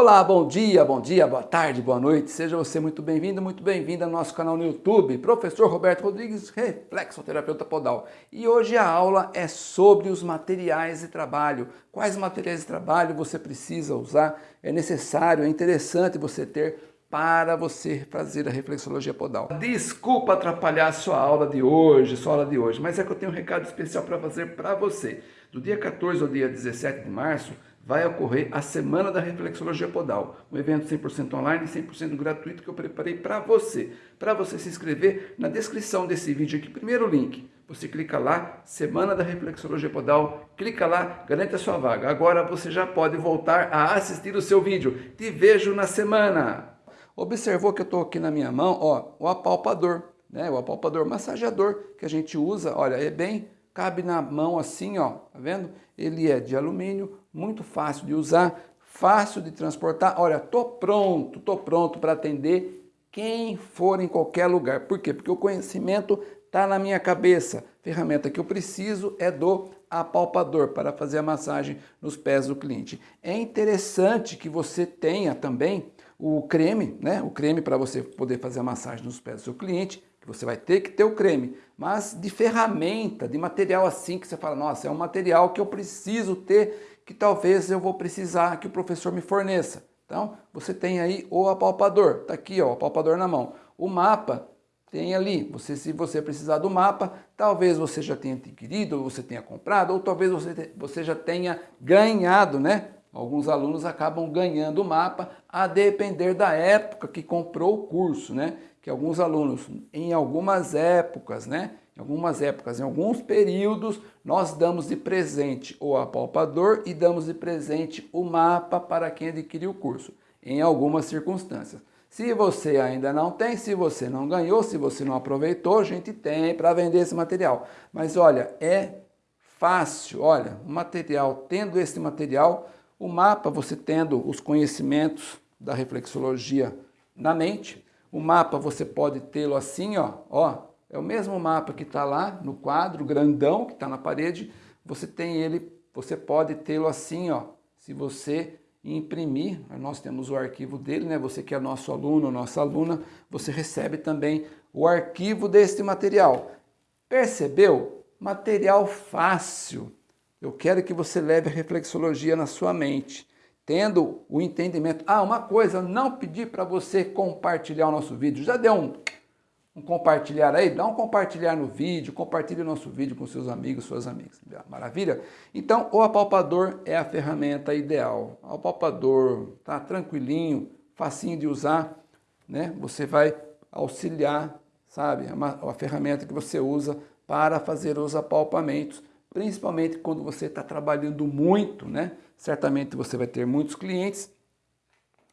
Olá, bom dia, bom dia, boa tarde, boa noite. Seja você muito bem-vindo, muito bem-vinda ao nosso canal no YouTube. Professor Roberto Rodrigues, reflexoterapeuta podal. E hoje a aula é sobre os materiais de trabalho. Quais materiais de trabalho você precisa usar? É necessário, é interessante você ter para você fazer a reflexologia podal. Desculpa atrapalhar a sua aula de hoje, sua aula de hoje, mas é que eu tenho um recado especial para fazer para você. Do dia 14 ao dia 17 de março, vai ocorrer a Semana da Reflexologia Podal, um evento 100% online e 100% gratuito que eu preparei para você. Para você se inscrever, na descrição desse vídeo aqui, primeiro link, você clica lá, Semana da Reflexologia Podal, clica lá, garante a sua vaga. Agora você já pode voltar a assistir o seu vídeo. Te vejo na semana! Observou que eu estou aqui na minha mão, ó, o apalpador, né? o apalpador massageador que a gente usa, olha, é bem cabe na mão assim, ó, tá vendo? Ele é de alumínio, muito fácil de usar, fácil de transportar. Olha, tô pronto, tô pronto para atender quem for em qualquer lugar. Por quê? Porque o conhecimento está na minha cabeça. A ferramenta que eu preciso é do apalpador para fazer a massagem nos pés do cliente. É interessante que você tenha também o creme, né? O creme para você poder fazer a massagem nos pés do seu cliente, que você vai ter que ter o creme, mas de ferramenta, de material assim que você fala, nossa, é um material que eu preciso ter, que talvez eu vou precisar que o professor me forneça. Então, você tem aí o apalpador, tá aqui ó, o apalpador na mão. O mapa tem ali, você, se você precisar do mapa, talvez você já tenha adquirido, você tenha comprado, ou talvez você, você já tenha ganhado, né? Alguns alunos acabam ganhando o mapa a depender da época que comprou o curso, né? Que alguns alunos, em algumas épocas, né? Em algumas épocas, em alguns períodos, nós damos de presente o apalpador e damos de presente o mapa para quem adquiriu o curso, em algumas circunstâncias. Se você ainda não tem, se você não ganhou, se você não aproveitou, a gente tem para vender esse material. Mas olha, é fácil, olha, o material, tendo esse material, o mapa, você tendo os conhecimentos da reflexologia na mente, o mapa você pode tê-lo assim, ó, ó, é o mesmo mapa que está lá no quadro grandão que está na parede, você tem ele, você pode tê-lo assim, ó, se você imprimir, nós temos o arquivo dele, né? Você que é nosso aluno, nossa aluna, você recebe também o arquivo deste material. Percebeu? Material fácil, eu quero que você leve a reflexologia na sua mente, tendo o entendimento. Ah, uma coisa, não pedi para você compartilhar o nosso vídeo. Já deu um, um compartilhar aí? Dá um compartilhar no vídeo, compartilhe o nosso vídeo com seus amigos, suas amigas. Maravilha? Então, o apalpador é a ferramenta ideal. O apalpador, tá tranquilinho, facinho de usar, né? Você vai auxiliar, sabe? É uma, uma ferramenta que você usa para fazer os apalpamentos principalmente quando você está trabalhando muito, né? Certamente você vai ter muitos clientes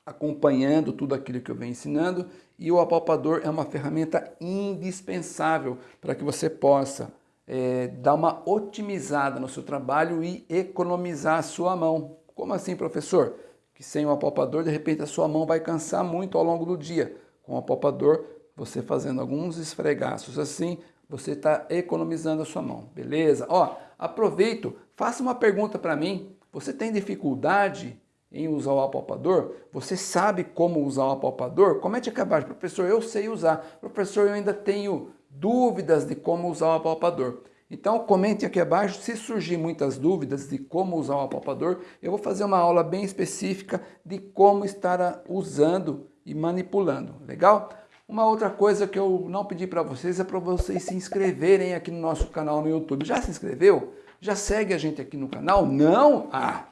acompanhando tudo aquilo que eu venho ensinando e o apalpador é uma ferramenta indispensável para que você possa é, dar uma otimizada no seu trabalho e economizar a sua mão. Como assim, professor? Que sem o apalpador, de repente, a sua mão vai cansar muito ao longo do dia. Com o apalpador, você fazendo alguns esfregaços assim, você está economizando a sua mão, beleza? Ó, aproveito, faça uma pergunta para mim. Você tem dificuldade em usar o apalpador? Você sabe como usar o apalpador? Comente aqui abaixo, professor, eu sei usar. Professor, eu ainda tenho dúvidas de como usar o apalpador. Então comente aqui abaixo, se surgir muitas dúvidas de como usar o apalpador, eu vou fazer uma aula bem específica de como estar usando e manipulando, legal? Uma outra coisa que eu não pedi para vocês é para vocês se inscreverem aqui no nosso canal no YouTube. Já se inscreveu? Já segue a gente aqui no canal? Não? Ah!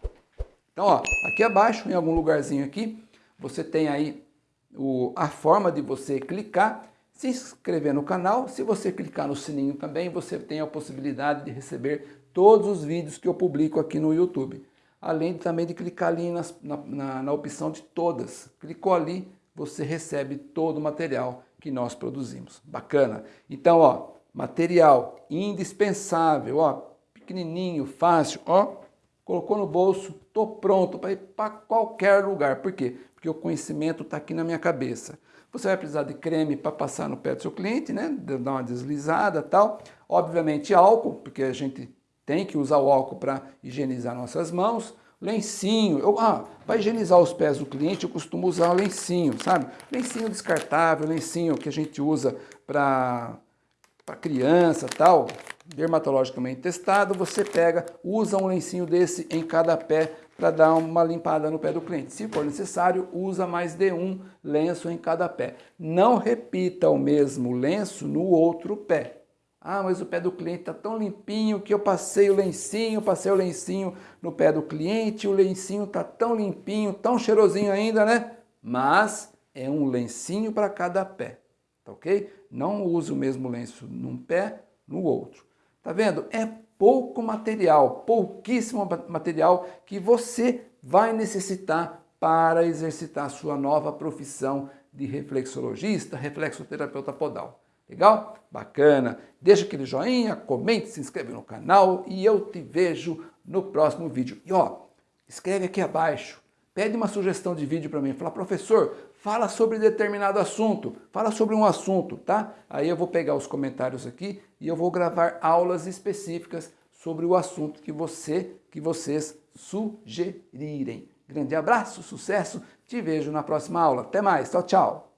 Então, ó, aqui abaixo, em algum lugarzinho aqui, você tem aí o, a forma de você clicar, se inscrever no canal. Se você clicar no sininho também, você tem a possibilidade de receber todos os vídeos que eu publico aqui no YouTube. Além também de clicar ali nas, na, na, na opção de todas. Clicou ali, você recebe todo o material que nós produzimos. Bacana? Então, ó, material indispensável, ó, pequenininho, fácil, ó, colocou no bolso, tô pronto para ir para qualquer lugar. Por quê? Porque o conhecimento está aqui na minha cabeça. Você vai precisar de creme para passar no pé do seu cliente, né? Dar uma deslizada tal. Obviamente álcool, porque a gente tem que usar o álcool para higienizar nossas mãos. Lencinho. Eu, ah, para higienizar os pés do cliente, eu costumo usar um lencinho, sabe? Lencinho descartável, lencinho que a gente usa para criança tal, dermatologicamente testado, você pega, usa um lencinho desse em cada pé para dar uma limpada no pé do cliente. Se for necessário, usa mais de um lenço em cada pé. Não repita o mesmo lenço no outro pé. Ah, mas o pé do cliente está tão limpinho que eu passei o lencinho, passei o lencinho no pé do cliente, o lencinho está tão limpinho, tão cheirosinho ainda, né? Mas é um lencinho para cada pé, tá ok? Não use o mesmo lenço num pé, no outro. Tá vendo? É pouco material, pouquíssimo material que você vai necessitar para exercitar sua nova profissão de reflexologista, reflexoterapeuta podal. Legal? Bacana. Deixa aquele joinha, comente, se inscreve no canal e eu te vejo no próximo vídeo. E ó, escreve aqui abaixo, pede uma sugestão de vídeo para mim, fala, professor, fala sobre determinado assunto, fala sobre um assunto, tá? Aí eu vou pegar os comentários aqui e eu vou gravar aulas específicas sobre o assunto que você, que vocês sugerirem. Grande abraço, sucesso, te vejo na próxima aula. Até mais, tchau, tchau.